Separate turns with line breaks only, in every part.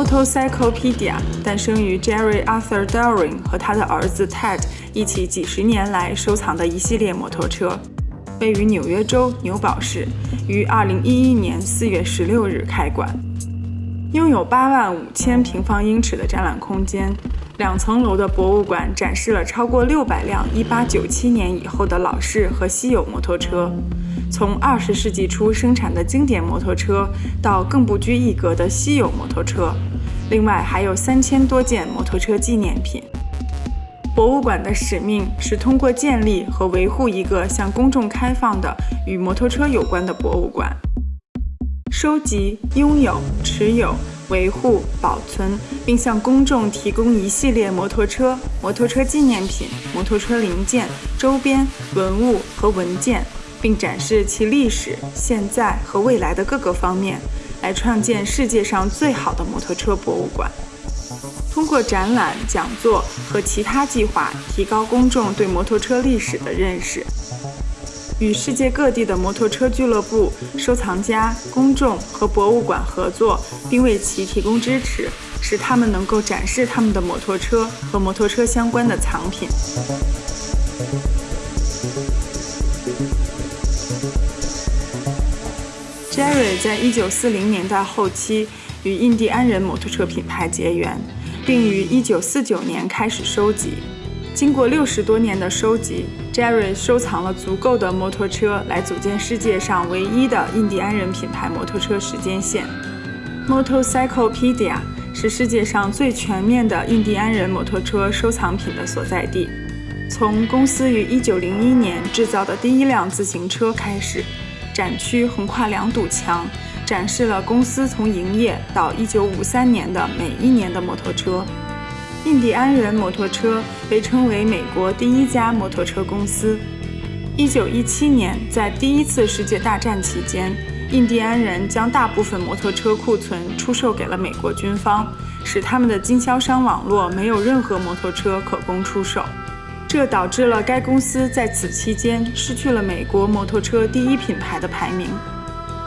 Motorcyclepedia 诞生于 Jerry Arthur Doring 和他的儿子 Ted 一起几十年来收藏的一系列摩托车，位于纽约州纽堡市，于2011年4月16日开馆，拥有8万五千平方英尺的展览空间。两层楼的博物馆展示了超过600辆1897年以后的老式和稀有摩托车，从20世纪初生产的经典摩托车到更不拘一格的稀有摩托车，另外还有三千多件摩托车纪念品。博物馆的使命是通过建立和维护一个向公众开放的与摩托车有关的博物馆，收集、拥有、持有。维护、保存，并向公众提供一系列摩托车、摩托车纪念品、摩托车零件、周边文物和文件，并展示其历史、现在和未来的各个方面，来创建世界上最好的摩托车博物馆。通过展览、讲座和其他计划，提高公众对摩托车历史的认识。与世界各地的摩托车俱乐部、收藏家、公众和博物馆合作，并为其提供支持，使他们能够展示他们的摩托车和摩托车相关的藏品。Jerry 在一九四零年代后期与印第安人摩托车品牌结缘，并于一九四九年开始收集。经过六十多年的收集，Jerry 收藏了足够的摩托车来组建世界上唯一的印第安人品牌摩托车时间线。Motorcyclepedia 是世界上最全面的印第安人摩托车收藏品的所在地。从公司于1901年制造的第一辆自行车开始，展区横跨两堵墙，展示了公司从营业到1953年的每一年的摩托车。印第安人摩托车被称为美国第一家摩托车公司。1917年，在第一次世界大战期间，印第安人将大部分摩托车库存出售给了美国军方，使他们的经销商网络没有任何摩托车可供出售。这导致了该公司在此期间失去了美国摩托车第一品牌的排名。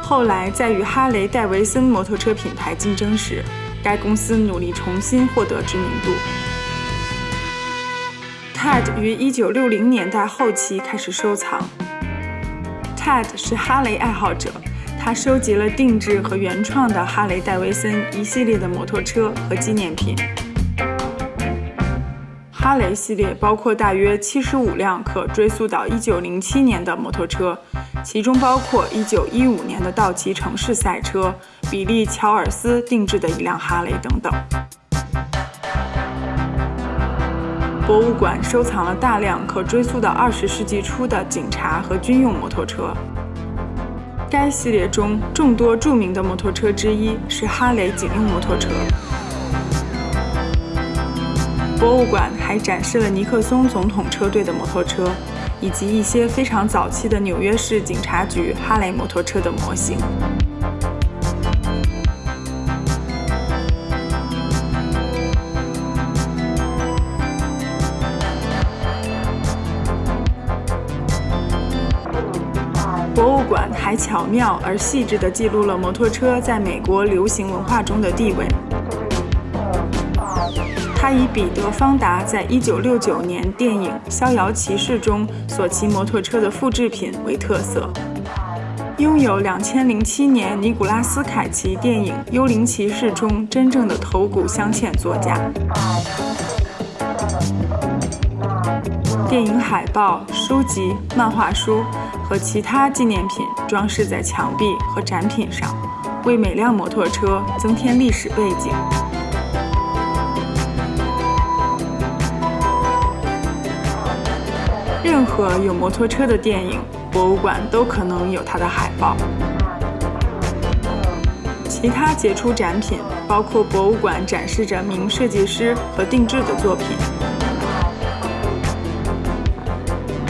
后来，在与哈雷戴维森摩托车品牌竞争时，该公司努力重新获得知名度。Ted 于1960年代后期开始收藏。Ted 是哈雷爱好者，他收集了定制和原创的哈雷戴维森一系列的摩托车和纪念品。哈雷系列包括大约75辆可追溯到1907年的摩托车。其中包括1915年的道奇城市赛车、比利·乔尔斯定制的一辆哈雷等等。博物馆收藏了大量可追溯到20世纪初的警察和军用摩托车。该系列中众多著名的摩托车之一是哈雷警用摩托车。博物馆还展示了尼克松总统车队的摩托车。以及一些非常早期的纽约市警察局哈雷摩托车的模型。博物馆还巧妙而细致地记录了摩托车在美国流行文化中的地位。他以彼得·方达在1969年电影《逍遥骑士》中所骑摩托车的复制品为特色，拥有2007年尼古拉斯·凯奇电影《幽灵骑士》中真正的头骨镶嵌座驾。电影海报、书籍、漫画书和其他纪念品装饰在墙壁和展品上，为每辆摩托车增添历史背景。任何有摩托车的电影博物馆都可能有它的海报。其他杰出展品包括博物馆展示着名设计师和定制的作品。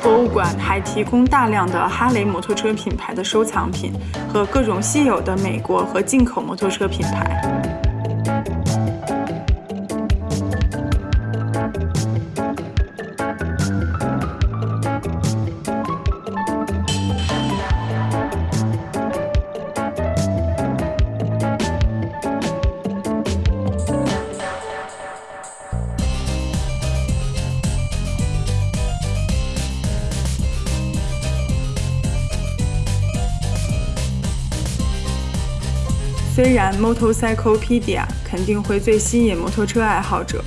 博物馆还提供大量的哈雷摩托车品牌的收藏品和各种稀有的美国和进口摩托车品牌。虽然 Motorcyclepedia 肯定会最吸引摩托车爱好者，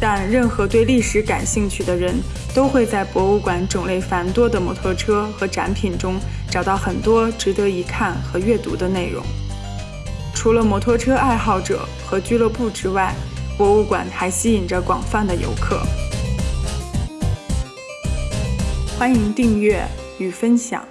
但任何对历史感兴趣的人都会在博物馆种类繁多的摩托车和展品中找到很多值得一看和阅读的内容。除了摩托车爱好者和俱乐部之外，博物馆还吸引着广泛的游客。欢迎订阅与分享。